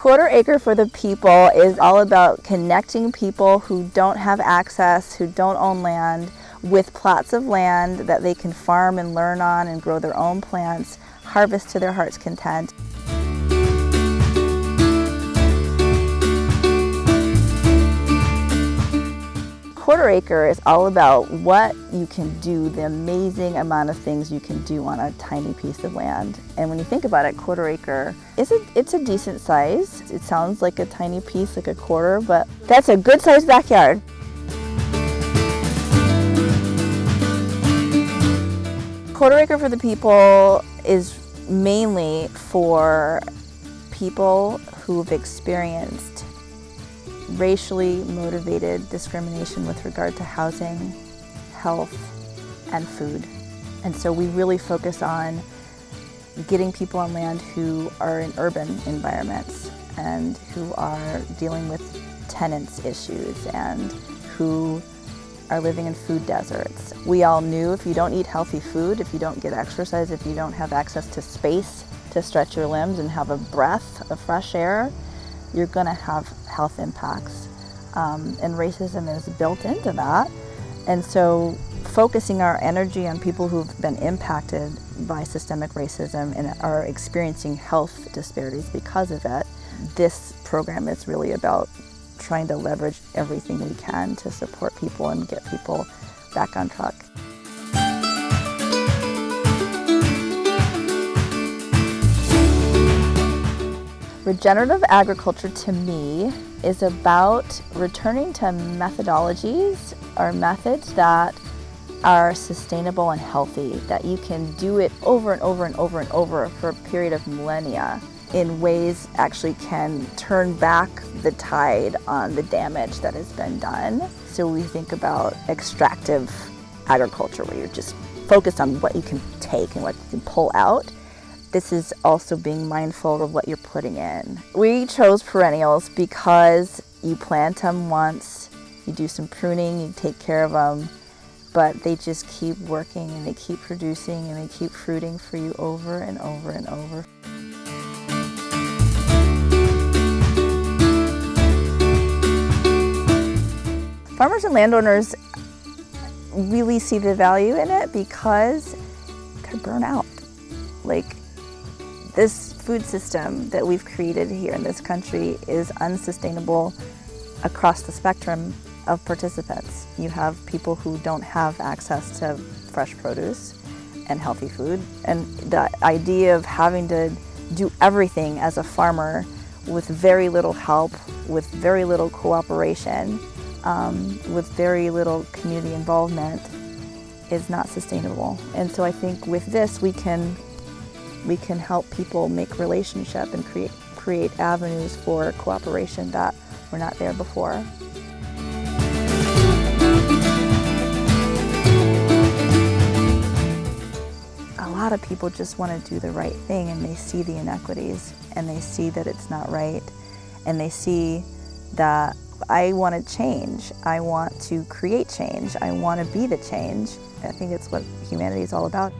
Quarter Acre for the People is all about connecting people who don't have access, who don't own land, with plots of land that they can farm and learn on and grow their own plants, harvest to their heart's content. Quarter Acre is all about what you can do, the amazing amount of things you can do on a tiny piece of land. And when you think about it, Quarter Acre, is a, it's a decent size. It sounds like a tiny piece, like a quarter, but that's a good sized backyard. Quarter Acre for the People is mainly for people who've experienced racially motivated discrimination with regard to housing, health, and food. And so we really focus on getting people on land who are in urban environments and who are dealing with tenants issues and who are living in food deserts. We all knew if you don't eat healthy food, if you don't get exercise, if you don't have access to space to stretch your limbs and have a breath of fresh air, you're going to have health impacts. Um, and racism is built into that. And so focusing our energy on people who've been impacted by systemic racism and are experiencing health disparities because of it, this program is really about trying to leverage everything we can to support people and get people back on track. Regenerative agriculture to me is about returning to methodologies or methods that are sustainable and healthy, that you can do it over and over and over and over for a period of millennia in ways actually can turn back the tide on the damage that has been done. So we think about extractive agriculture where you're just focused on what you can take and what you can pull out. This is also being mindful of what you're putting in. We chose perennials because you plant them once, you do some pruning, you take care of them, but they just keep working and they keep producing and they keep fruiting for you over and over and over. Farmers and landowners really see the value in it because could burn out. Like this food system that we've created here in this country is unsustainable across the spectrum of participants. You have people who don't have access to fresh produce and healthy food. And the idea of having to do everything as a farmer with very little help, with very little cooperation, um, with very little community involvement is not sustainable. And so I think with this we can we can help people make relationship and create create avenues for cooperation that were not there before. A lot of people just want to do the right thing and they see the inequities and they see that it's not right and they see that I want to change. I want to create change. I want to be the change. I think it's what humanity is all about.